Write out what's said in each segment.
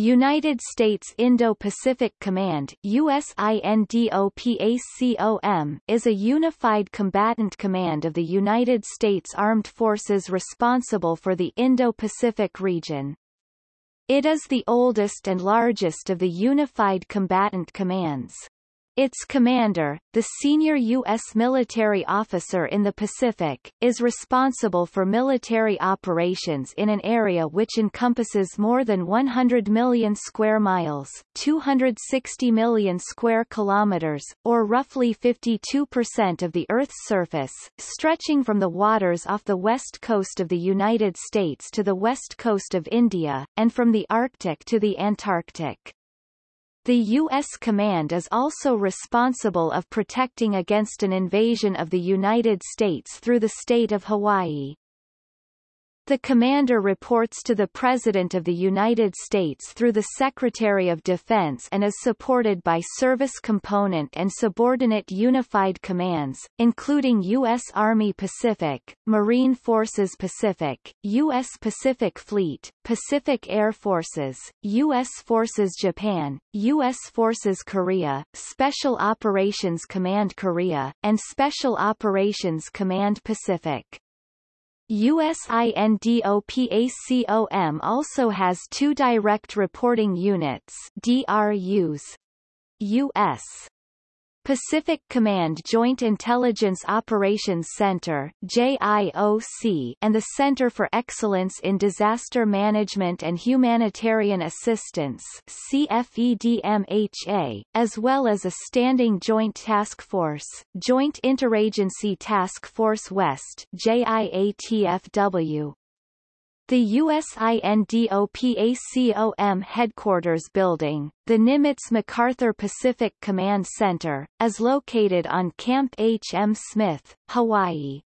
United States Indo-Pacific Command USINDOPACOM is a unified combatant command of the United States Armed Forces responsible for the Indo-Pacific region. It is the oldest and largest of the unified combatant commands. Its commander, the senior U.S. military officer in the Pacific, is responsible for military operations in an area which encompasses more than 100 million square miles 260 million square kilometers, or roughly 52% of the Earth's surface, stretching from the waters off the west coast of the United States to the west coast of India, and from the Arctic to the Antarctic. The U.S. command is also responsible of protecting against an invasion of the United States through the state of Hawaii. The commander reports to the President of the United States through the Secretary of Defense and is supported by Service Component and Subordinate Unified Commands, including U.S. Army Pacific, Marine Forces Pacific, U.S. Pacific Fleet, Pacific Air Forces, U.S. Forces Japan, U.S. Forces Korea, Special Operations Command Korea, and Special Operations Command Pacific. USINDOPACOM also has two direct reporting units DRUs. U.S. Pacific Command Joint Intelligence Operations Center JIOC, and the Center for Excellence in Disaster Management and Humanitarian Assistance CFEDMHA, as well as a Standing Joint Task Force Joint Interagency Task Force West JIATFW. The USINDOPACOM headquarters building, the Nimitz MacArthur Pacific Command Center, is located on Camp H. M. Smith, Hawaii.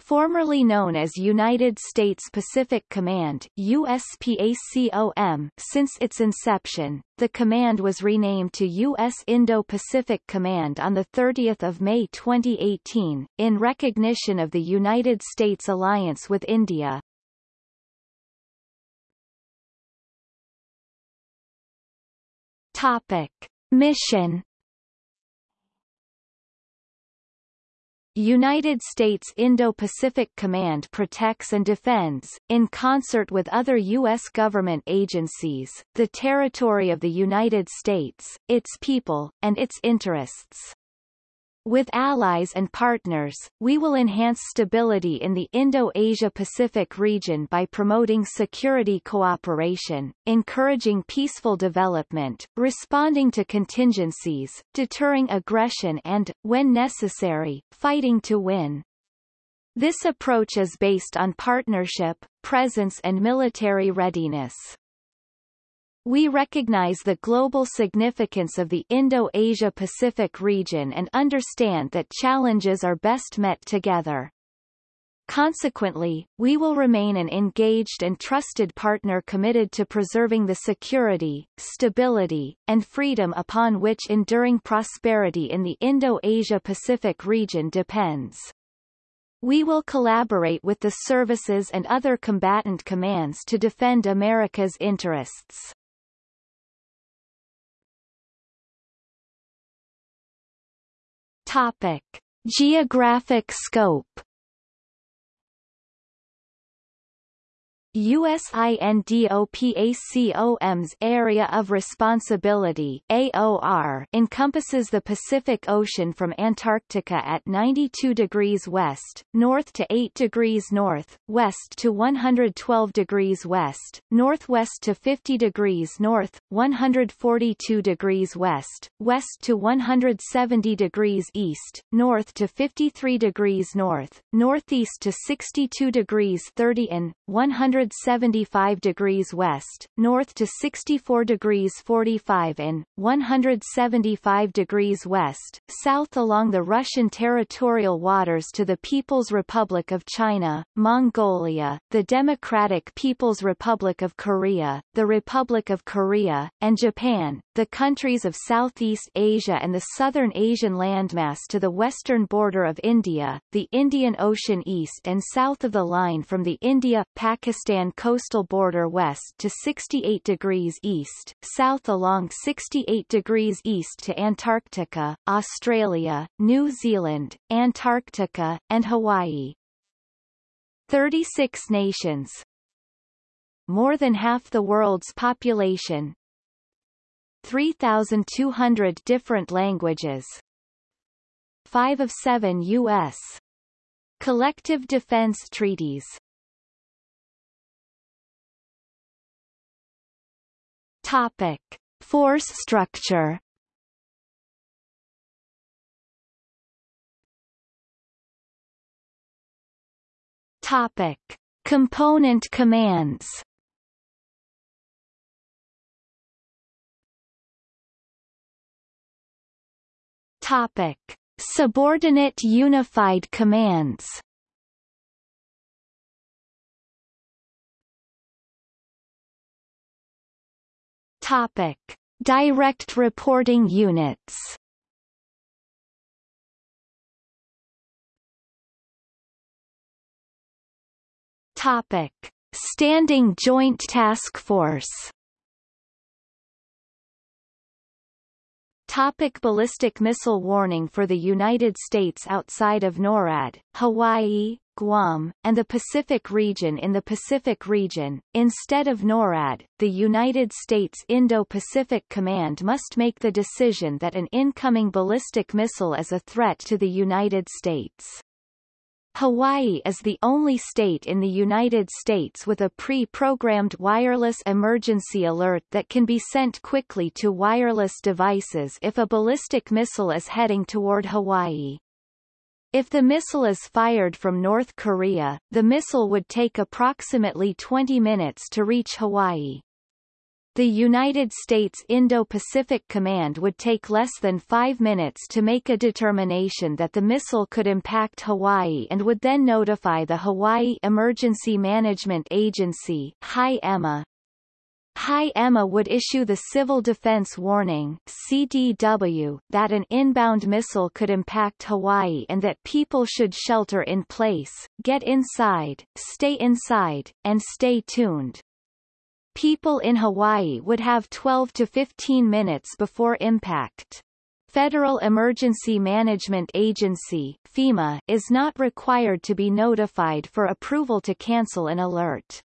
Formerly known as United States Pacific Command USPACOM, since its inception, the command was renamed to U.S. Indo-Pacific Command on 30 May 2018, in recognition of the United States alliance with India. Topic. Mission United States Indo-Pacific Command protects and defends, in concert with other U.S. government agencies, the territory of the United States, its people, and its interests. With allies and partners, we will enhance stability in the Indo-Asia-Pacific region by promoting security cooperation, encouraging peaceful development, responding to contingencies, deterring aggression and, when necessary, fighting to win. This approach is based on partnership, presence and military readiness. We recognize the global significance of the Indo-Asia-Pacific region and understand that challenges are best met together. Consequently, we will remain an engaged and trusted partner committed to preserving the security, stability, and freedom upon which enduring prosperity in the Indo-Asia-Pacific region depends. We will collaborate with the services and other combatant commands to defend America's interests. Topic: Geographic scope USINDOPACOM's Area of Responsibility AOR encompasses the Pacific Ocean from Antarctica at 92 degrees west, north to 8 degrees north, west to 112 degrees west, northwest to 50 degrees north, 142 degrees west, west to 170 degrees east, north to 53 degrees north, northeast to 62 degrees 30 and 100 175 degrees west, north to 64 degrees 45 and 175 degrees west, south along the Russian territorial waters to the People's Republic of China, Mongolia, the Democratic People's Republic of Korea, the Republic of Korea, and Japan, the countries of Southeast Asia and the Southern Asian landmass to the western border of India, the Indian Ocean east and south of the line from the India-Pakistan coastal border west to 68 degrees east, south along 68 degrees east to Antarctica, Australia, New Zealand, Antarctica, and Hawaii. 36 nations, more than half the world's population, 3,200 different languages, 5 of 7 U.S. collective defense treaties. Topic. Force structure Topic. Component commands Topic: Subordinate Unified Commands. Topic: Direct Reporting Units. Topic: Standing Joint Task Force. Topic ballistic missile warning For the United States outside of NORAD, Hawaii, Guam, and the Pacific region In the Pacific region, instead of NORAD, the United States Indo-Pacific Command must make the decision that an incoming ballistic missile is a threat to the United States. Hawaii is the only state in the United States with a pre-programmed wireless emergency alert that can be sent quickly to wireless devices if a ballistic missile is heading toward Hawaii. If the missile is fired from North Korea, the missile would take approximately 20 minutes to reach Hawaii. The United States Indo-Pacific Command would take less than five minutes to make a determination that the missile could impact Hawaii and would then notify the Hawaii Emergency Management Agency HI-EMA. HI-EMA would issue the Civil Defense Warning CDW, that an inbound missile could impact Hawaii and that people should shelter in place, get inside, stay inside, and stay tuned. People in Hawaii would have 12 to 15 minutes before impact. Federal Emergency Management Agency FEMA is not required to be notified for approval to cancel an alert.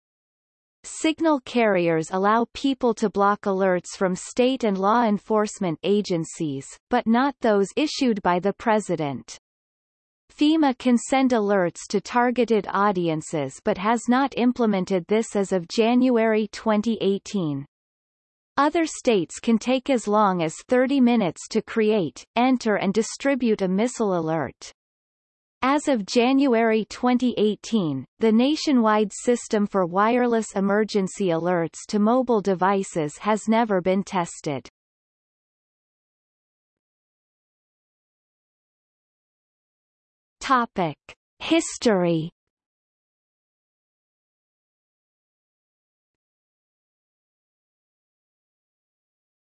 Signal carriers allow people to block alerts from state and law enforcement agencies, but not those issued by the President. FEMA can send alerts to targeted audiences but has not implemented this as of January 2018. Other states can take as long as 30 minutes to create, enter and distribute a missile alert. As of January 2018, the nationwide system for wireless emergency alerts to mobile devices has never been tested. Topic: History.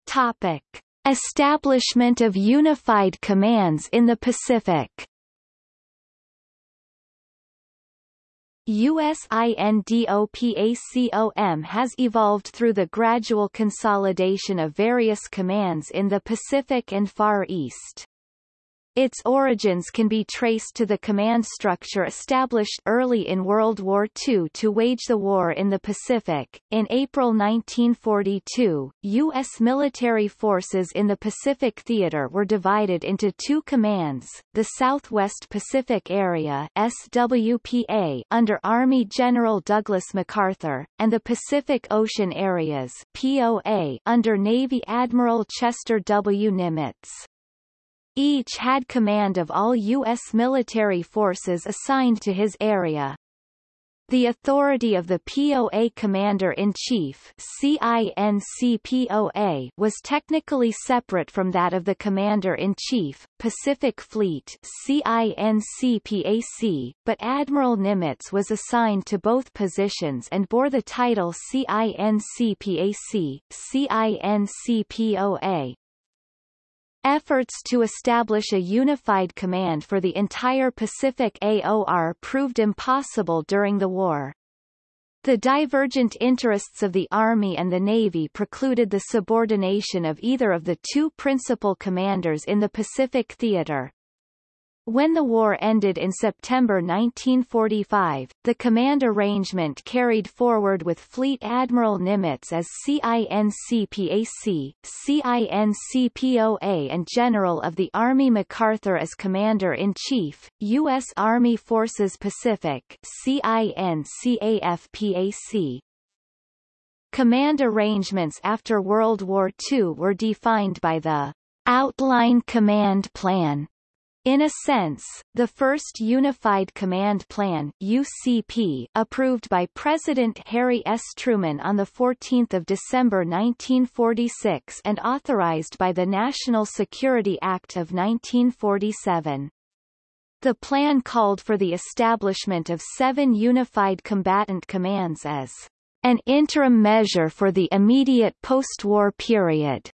Topic: Establishment of unified commands in the Pacific. USINDOPACOM has evolved through the gradual consolidation of various commands in the Pacific and Far East. Its origins can be traced to the command structure established early in World War II to wage the war in the Pacific. In April 1942, U.S. military forces in the Pacific Theater were divided into two commands, the Southwest Pacific Area SWPA under Army General Douglas MacArthur, and the Pacific Ocean Areas POA under Navy Admiral Chester W. Nimitz. Each had command of all U.S. military forces assigned to his area. The authority of the POA Commander-in-Chief was technically separate from that of the Commander-in-Chief, Pacific Fleet but Admiral Nimitz was assigned to both positions and bore the title CINCPAC, CINCPOA. Efforts to establish a unified command for the entire Pacific AOR proved impossible during the war. The divergent interests of the Army and the Navy precluded the subordination of either of the two principal commanders in the Pacific theater. When the war ended in September 1945, the command arrangement carried forward with Fleet Admiral Nimitz as CINCPAC, CINCPOA and General of the Army MacArthur as Commander-in-Chief, U.S. Army Forces Pacific CINCAFPAC. Command arrangements after World War II were defined by the Outline Command Plan in a sense, the first Unified Command Plan UCP approved by President Harry S. Truman on 14 December 1946 and authorized by the National Security Act of 1947. The plan called for the establishment of seven Unified Combatant Commands as an interim measure for the immediate post-war period.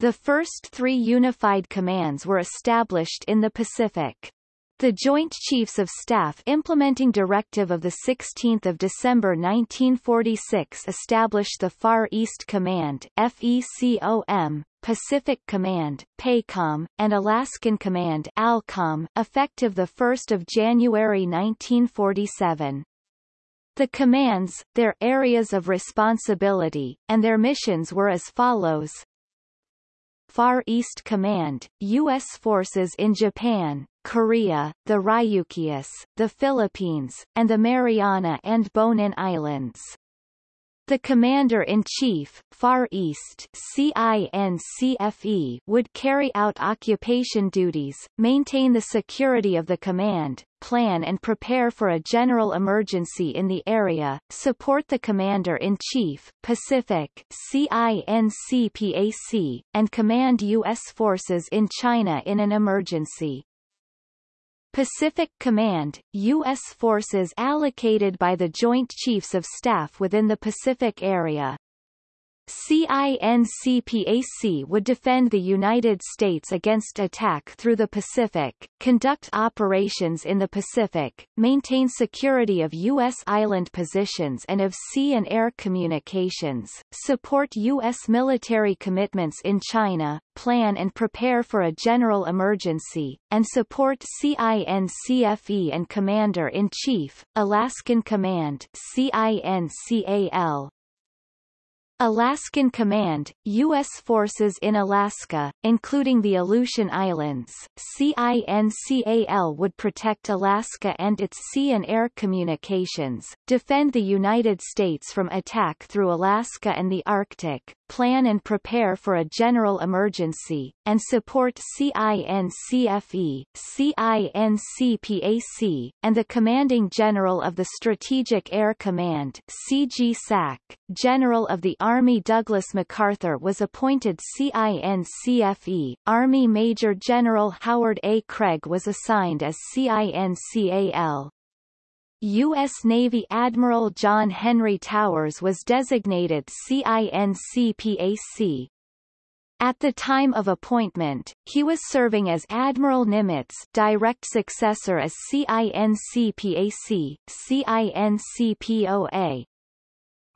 The first three unified commands were established in the Pacific. The Joint Chiefs of Staff implementing directive of 16 December 1946 established the Far East Command FECOM, Pacific Command PACOM, and Alaskan Command ALCOM, effective 1 January 1947. The commands, their areas of responsibility, and their missions were as follows Far East Command, U.S. forces in Japan, Korea, the Ryukyus, the Philippines, and the Mariana and Bonin Islands. The Commander-in-Chief, Far East CINCFE, would carry out occupation duties, maintain the security of the command, plan and prepare for a general emergency in the area, support the Commander-in-Chief, Pacific CINCPAC, and command U.S. forces in China in an emergency. Pacific Command, U.S. forces allocated by the Joint Chiefs of Staff within the Pacific area. CINCPAC would defend the United States against attack through the Pacific, conduct operations in the Pacific, maintain security of U.S. island positions and of sea and air communications, support U.S. military commitments in China, plan and prepare for a general emergency, and support CINCFE and Commander-in-Chief, Alaskan Command CINCAL, Alaskan Command, U.S. forces in Alaska, including the Aleutian Islands, CINCAL would protect Alaska and its sea and air communications, defend the United States from attack through Alaska and the Arctic, plan and prepare for a general emergency, and support CINCFE, CINCPAC, and the Commanding General of the Strategic Air Command CGSAC, General of the Army Douglas MacArthur was appointed CINCFE, Army Major General Howard A. Craig was assigned as CINCAL. U.S. Navy Admiral John Henry Towers was designated CINCPAC. At the time of appointment, he was serving as Admiral Nimitz direct successor as CINCPAC, CINCPOA,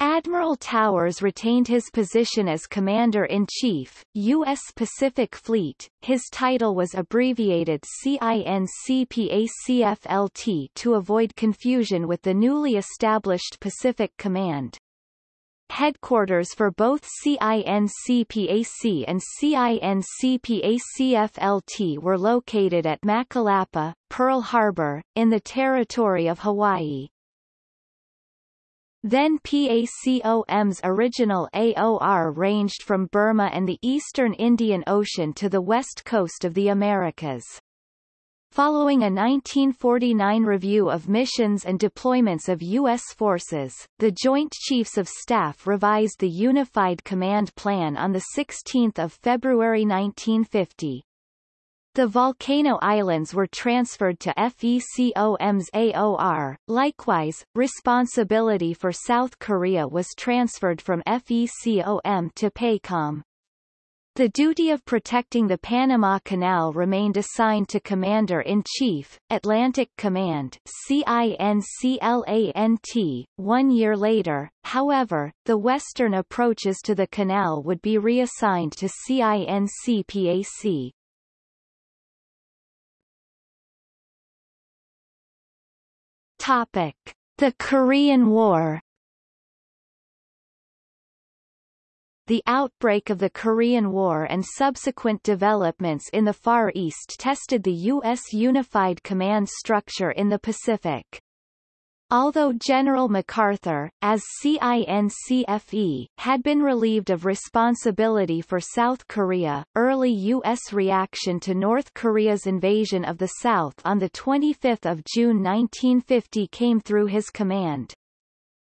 Admiral Towers retained his position as Commander-in-Chief, U.S. Pacific Fleet. His title was abbreviated CINCPACFLT to avoid confusion with the newly established Pacific Command. Headquarters for both CINCPAC and CINCPACFLT were located at Makalapa, Pearl Harbor, in the territory of Hawaii. Then PACOM's original AOR ranged from Burma and the eastern Indian Ocean to the west coast of the Americas. Following a 1949 review of missions and deployments of U.S. forces, the Joint Chiefs of Staff revised the Unified Command Plan on 16 February 1950. The Volcano Islands were transferred to FECOM's AOR. Likewise, responsibility for South Korea was transferred from FECOM to PACOM. The duty of protecting the Panama Canal remained assigned to Commander-in-Chief, Atlantic Command CINCLANT. One year later, however, the western approaches to the canal would be reassigned to CINCPAC. Topic. The Korean War The outbreak of the Korean War and subsequent developments in the Far East tested the U.S. Unified Command structure in the Pacific. Although General MacArthur, as CINCFE, had been relieved of responsibility for South Korea, early U.S. reaction to North Korea's invasion of the South on 25 June 1950 came through his command.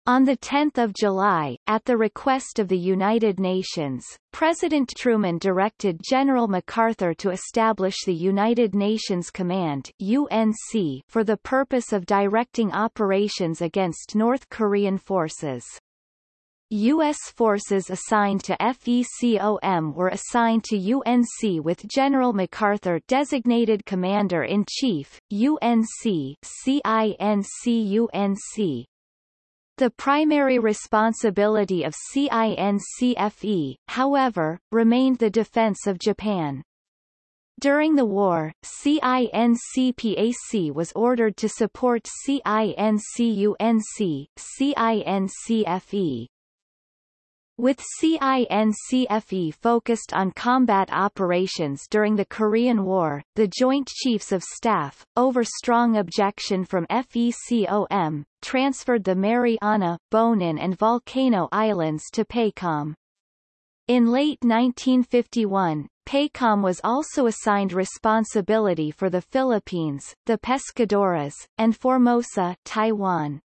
On 10 July, at the request of the United Nations, President Truman directed General MacArthur to establish the United Nations Command UNC for the purpose of directing operations against North Korean forces. U.S. forces assigned to FECOM were assigned to UNC with General MacArthur designated Commander-in-Chief, UNC CINC-UNC, the primary responsibility of CINCFE, however, remained the defense of Japan. During the war, CINCPAC was ordered to support CINCUNC, CINCFE. With CINCFE focused on combat operations during the Korean War, the Joint Chiefs of Staff, over strong objection from FECOM, transferred the Mariana, Bonin and Volcano Islands to PACOM. In late 1951, PACOM was also assigned responsibility for the Philippines, the Pescadores, and Formosa Taiwan.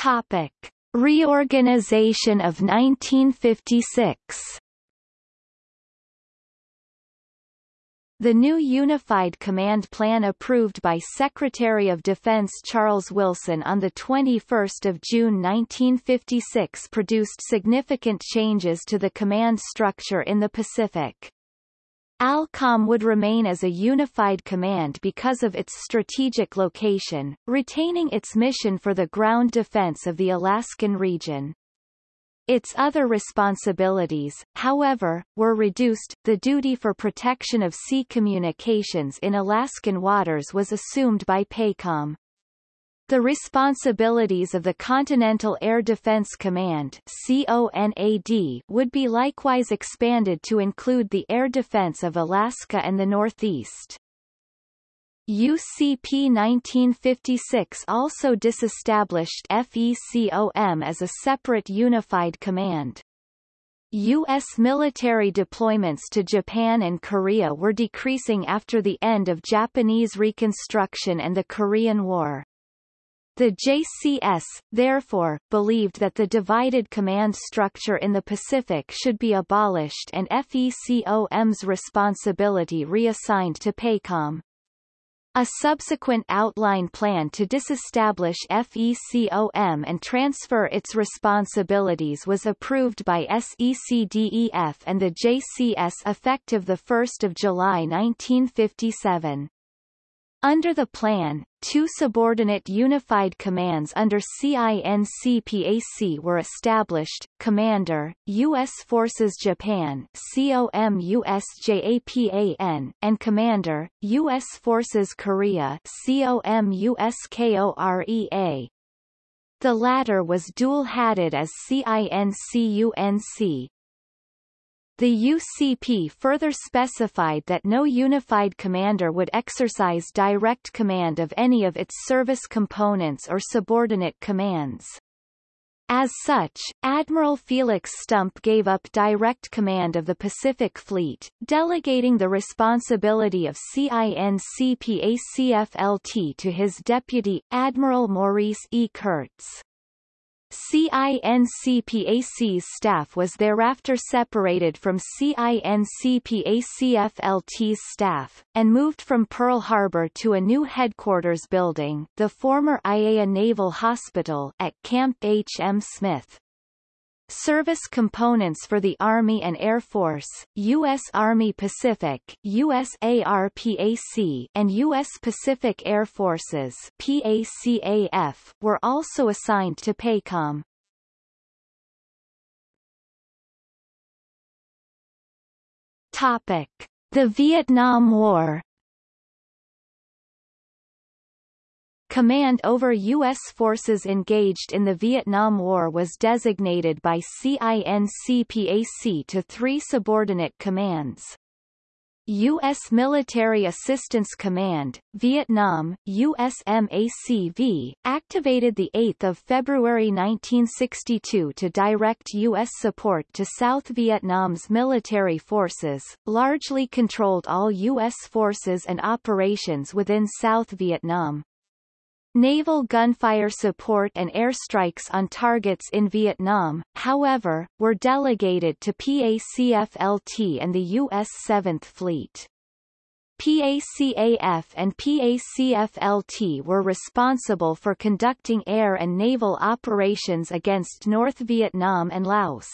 Topic. Reorganization of 1956 The new Unified Command Plan approved by Secretary of Defense Charles Wilson on 21 June 1956 produced significant changes to the command structure in the Pacific. ALCOM would remain as a unified command because of its strategic location, retaining its mission for the ground defense of the Alaskan region. Its other responsibilities, however, were reduced. The duty for protection of sea communications in Alaskan waters was assumed by PACOM. The responsibilities of the Continental Air Defense Command CONAD would be likewise expanded to include the air defense of Alaska and the Northeast. UCP 1956 also disestablished FECOM as a separate unified command. U.S. military deployments to Japan and Korea were decreasing after the end of Japanese Reconstruction and the Korean War. The JCS, therefore, believed that the divided command structure in the Pacific should be abolished and FECOM's responsibility reassigned to PACOM. A subsequent outline plan to disestablish FECOM and transfer its responsibilities was approved by SECDEF and the JCS effective 1 July 1957. Under the plan, two subordinate unified commands under CINCPAC were established, Commander, U.S. Forces Japan COMUSJAPAN, and Commander, U.S. Forces Korea COMUSKOREA. The latter was dual-hatted as CINCUNC, the UCP further specified that no unified commander would exercise direct command of any of its service components or subordinate commands. As such, Admiral Felix Stump gave up direct command of the Pacific Fleet, delegating the responsibility of CINCPACFLT to his deputy, Admiral Maurice E. Curts. CINCPAC's staff was thereafter separated from CINCPACFLT's staff, and moved from Pearl Harbor to a new headquarters building the former Aiea Naval Hospital at Camp H. M. Smith. Service components for the Army and Air Force, U.S. Army Pacific USARPAC, and U.S. Pacific Air Forces PACAF, were also assigned to PACOM. Topic. The Vietnam War Command over U.S. forces engaged in the Vietnam War was designated by CINCPAC to three subordinate commands. U.S. Military Assistance Command, Vietnam, USMACV, activated 8 February 1962 to direct U.S. support to South Vietnam's military forces, largely controlled all U.S. forces and operations within South Vietnam. Naval gunfire support and airstrikes on targets in Vietnam, however, were delegated to PACFLT and the U.S. 7th Fleet. PACAF and PACFLT were responsible for conducting air and naval operations against North Vietnam and Laos.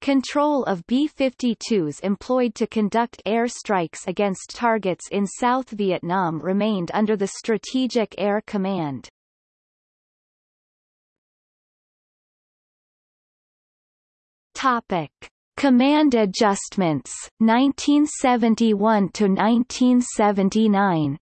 Control of B-52s employed to conduct air strikes against targets in South Vietnam remained under the Strategic Air Command. Topic. Command adjustments, 1971 to 1979.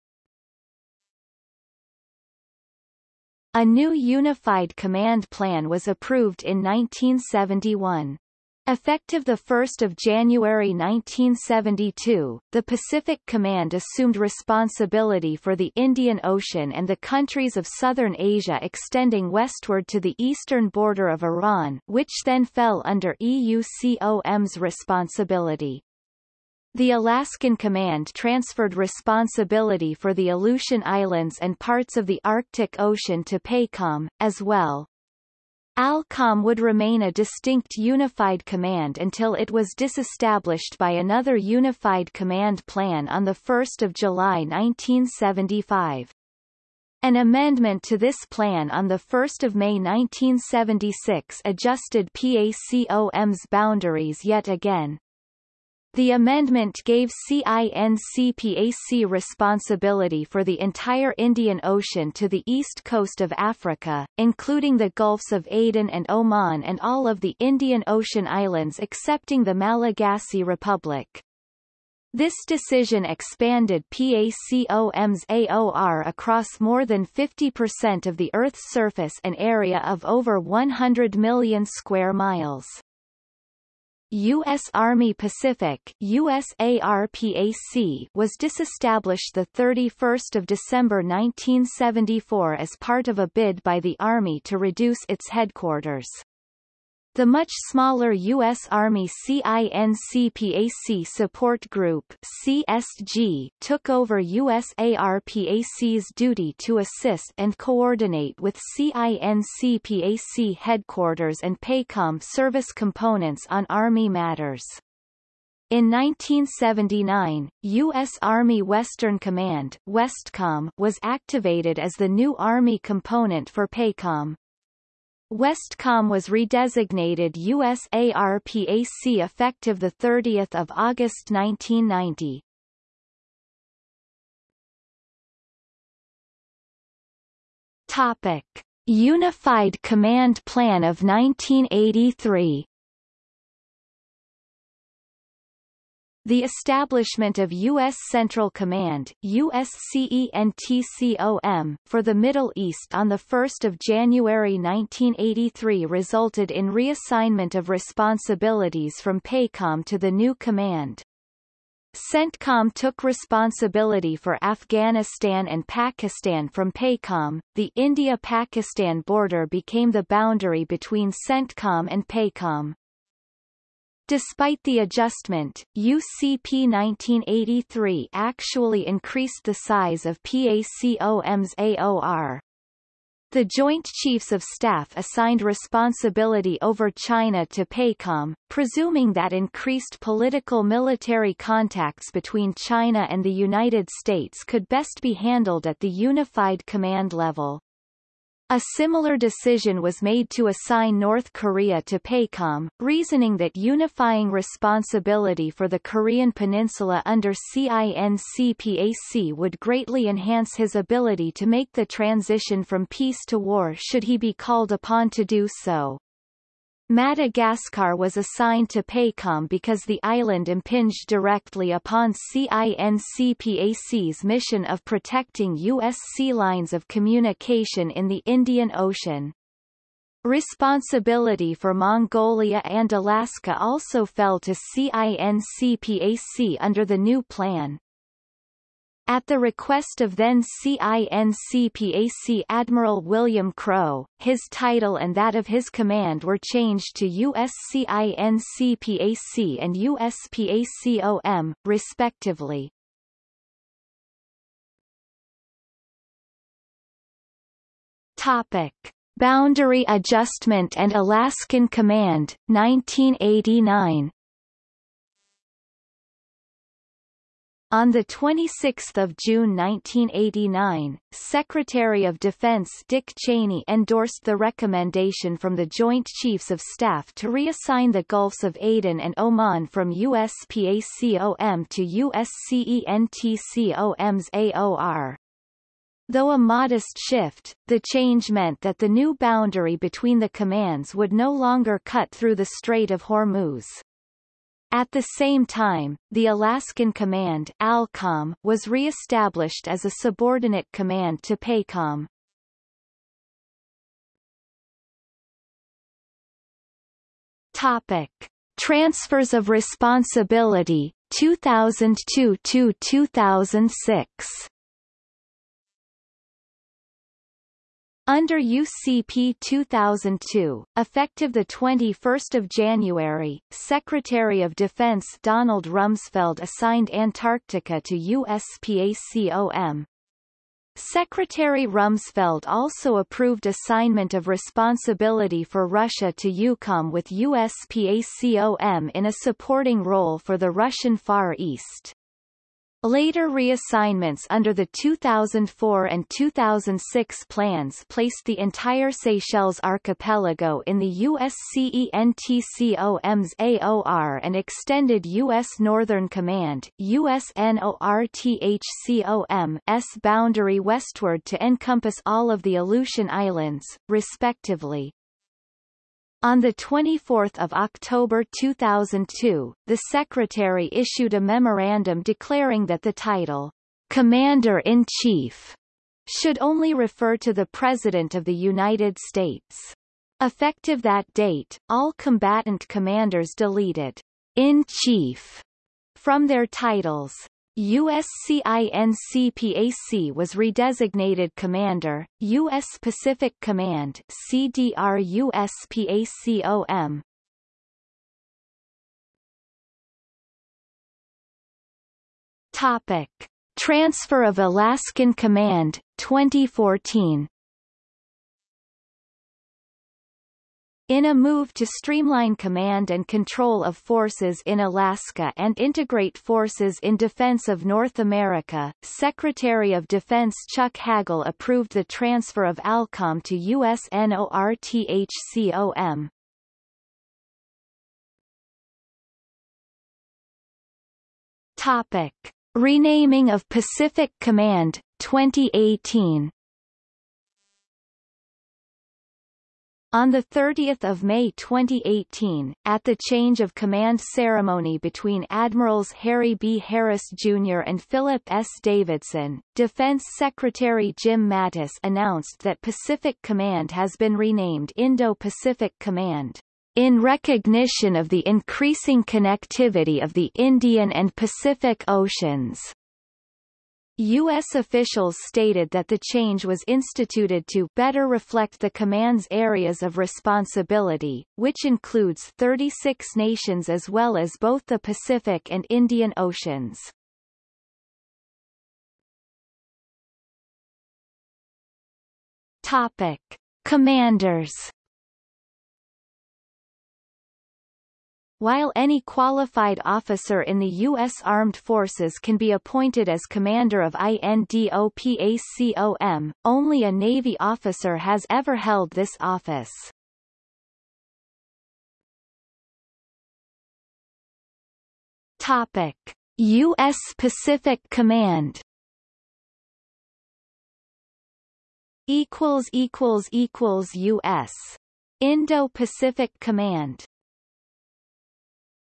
A new unified command plan was approved in 1971. Effective 1 January 1972, the Pacific Command assumed responsibility for the Indian Ocean and the countries of southern Asia extending westward to the eastern border of Iran which then fell under EUCOM's responsibility. The Alaskan Command transferred responsibility for the Aleutian Islands and parts of the Arctic Ocean to PACOM, as well. ALCOM would remain a distinct unified command until it was disestablished by another unified command plan on 1 July 1975. An amendment to this plan on 1 May 1976 adjusted PACOM's boundaries yet again. The amendment gave CINCPAC responsibility for the entire Indian Ocean to the east coast of Africa, including the Gulfs of Aden and Oman and all of the Indian Ocean islands excepting the Malagasy Republic. This decision expanded PACOM's AOR across more than 50% of the Earth's surface an area of over 100 million square miles. U.S. Army Pacific USARPAC was disestablished 31 December 1974 as part of a bid by the Army to reduce its headquarters. The much smaller U.S. Army CINCPAC Support Group CSG took over USARPAC's duty to assist and coordinate with CINCPAC headquarters and PACOM service components on Army matters. In 1979, U.S. Army Western Command Westcom was activated as the new Army component for PACOM. Westcom was redesignated USARPAC effective 30 August 1990. Topic. Unified Command Plan of 1983 The establishment of U.S. Central Command USCENTCOM, for the Middle East on 1 January 1983 resulted in reassignment of responsibilities from PACOM to the new command. CENTCOM took responsibility for Afghanistan and Pakistan from PACOM. The India-Pakistan border became the boundary between CENTCOM and PACOM. Despite the adjustment, UCP 1983 actually increased the size of PACOM's AOR. The Joint Chiefs of Staff assigned responsibility over China to PACOM, presuming that increased political military contacts between China and the United States could best be handled at the unified command level. A similar decision was made to assign North Korea to PACOM, reasoning that unifying responsibility for the Korean peninsula under CINCPAC would greatly enhance his ability to make the transition from peace to war should he be called upon to do so. Madagascar was assigned to PACOM because the island impinged directly upon CINCPAC's mission of protecting U.S. sea lines of communication in the Indian Ocean. Responsibility for Mongolia and Alaska also fell to CINCPAC under the new plan. At the request of then CINCPAC Admiral William Crowe, his title and that of his command were changed to USCINCPAC and USPACOM, respectively. Topic. Boundary Adjustment and Alaskan Command, 1989 On 26 June 1989, Secretary of Defense Dick Cheney endorsed the recommendation from the Joint Chiefs of Staff to reassign the Gulfs of Aden and Oman from USPACOM to USCENTCOM's AOR. Though a modest shift, the change meant that the new boundary between the commands would no longer cut through the Strait of Hormuz. At the same time, the Alaskan Command ALCOM was re-established as a subordinate command to PACOM. Topic. Transfers of responsibility 2002-2006 Under UCP 2002, effective 21 January, Secretary of Defense Donald Rumsfeld assigned Antarctica to USPACOM. Secretary Rumsfeld also approved assignment of responsibility for Russia to EUCOM with USPACOM in a supporting role for the Russian Far East. Later reassignments under the 2004 and 2006 plans placed the entire Seychelles archipelago in the USCENTCOM's AOR and extended U.S. Northern Command USNORTHCOM's boundary westward to encompass all of the Aleutian Islands, respectively. On 24 October 2002, the Secretary issued a memorandum declaring that the title, Commander-in-Chief, should only refer to the President of the United States. Effective that date, all combatant commanders deleted in chief from their titles. USCINCPAC was redesignated Commander, U.S. Pacific Command CDR-USPACOM. Topic. Transfer of Alaskan Command, 2014 In a move to streamline command and control of forces in Alaska and integrate forces in defense of North America, Secretary of Defense Chuck Hagel approved the transfer of ALCOM to USNORTHCOM. Topic. Renaming of Pacific Command, 2018 On 30 May 2018, at the change of command ceremony between Admirals Harry B. Harris Jr. and Philip S. Davidson, Defense Secretary Jim Mattis announced that Pacific Command has been renamed Indo-Pacific Command. in recognition of the increasing connectivity of the Indian and Pacific Oceans. U.S. officials stated that the change was instituted to better reflect the command's areas of responsibility, which includes 36 nations as well as both the Pacific and Indian Oceans. Topic. Commanders While any qualified officer in the U.S. Armed Forces can be appointed as commander of INDOPACOM, only a Navy officer has ever held this office. Topic. U.S. Pacific Command equals equals equals US Indo-Pacific Command